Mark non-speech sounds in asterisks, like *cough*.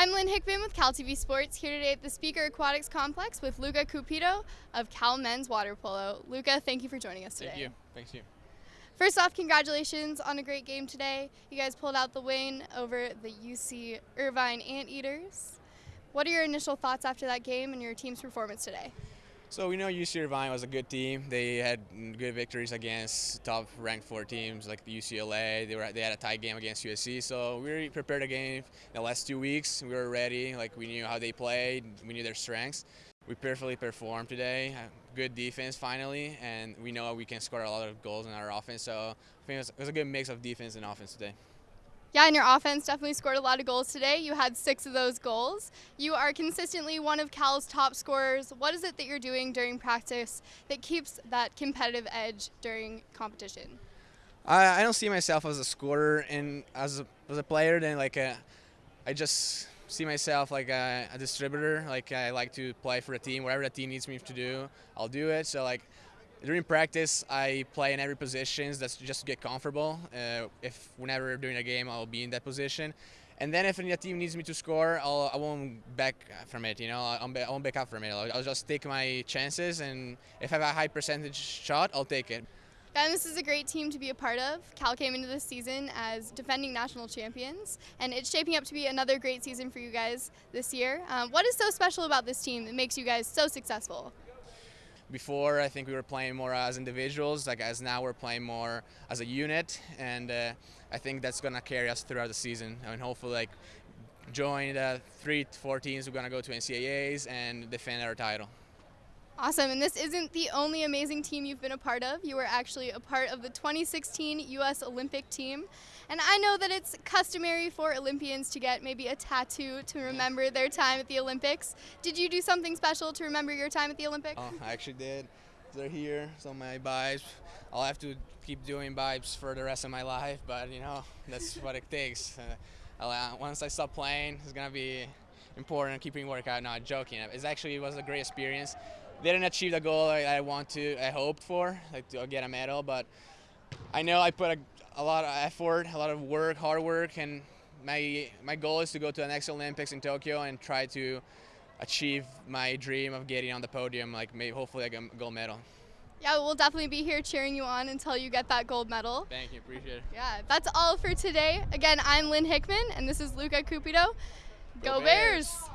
I'm Lynn Hickman with Cal TV Sports here today at the Spieker Aquatics Complex with Luca Cupido of Cal Men's Water Polo. Luca, thank you for joining us today. Thank you. Thank you. First off, congratulations on a great game today. You guys pulled out the win over the UC Irvine Anteaters. What are your initial thoughts after that game and your team's performance today? So we know UC Irvine was a good team. They had good victories against top-ranked four teams like the UCLA. They were they had a tight game against USC. So we prepared the game the last two weeks. We were ready. Like we knew how they played. We knew their strengths. We perfectly performed today. Uh, good defense finally, and we know we can score a lot of goals in our offense. So I think it was, it was a good mix of defense and offense today. Yeah, and your offense definitely scored a lot of goals today. You had six of those goals. You are consistently one of Cal's top scorers. What is it that you're doing during practice that keeps that competitive edge during competition? I, I don't see myself as a scorer and as a, as a player. Then like a, uh, I just see myself like a, a distributor. Like I like to play for a team. Whatever the team needs me to do, I'll do it. So like during practice, I play in every position. That's just to get comfortable. Uh, if whenever during a game, I'll be in that position. And then if the team needs me to score, I'll, I won't back from it. You know, I'll, I won't back up from it. I'll, I'll just take my chances, and if I have a high percentage shot, I'll take it. And this is a great team to be a part of. Cal came into this season as defending national champions, and it's shaping up to be another great season for you guys this year. Um, what is so special about this team that makes you guys so successful? Before, I think we were playing more as individuals, like as now we're playing more as a unit, and uh, I think that's gonna carry us throughout the season. I mean, hopefully, like join the three, four teams we're gonna go to NCAAs and defend our title. Awesome, and this isn't the only amazing team you've been a part of. You were actually a part of the 2016 U.S. Olympic team. And I know that it's customary for Olympians to get maybe a tattoo to remember their time at the Olympics. Did you do something special to remember your time at the Olympics? Oh, I actually did. They're here, so my vibes. I'll have to keep doing vibes for the rest of my life, but you know, that's what it takes. *laughs* Uh, uh once I stop playing, it's gonna be important keeping workout. Not joking. It's actually it was a great experience didn't achieve the goal I, I want to, I hoped for, like to get a medal, but I know I put a, a lot of effort, a lot of work, hard work, and my my goal is to go to the next Olympics in Tokyo and try to achieve my dream of getting on the podium, like maybe hopefully like a gold medal. Yeah, we'll definitely be here cheering you on until you get that gold medal. Thank you, appreciate it. Yeah, that's all for today. Again, I'm Lynn Hickman, and this is Luca Cupido. Go, Go Bears. Bears.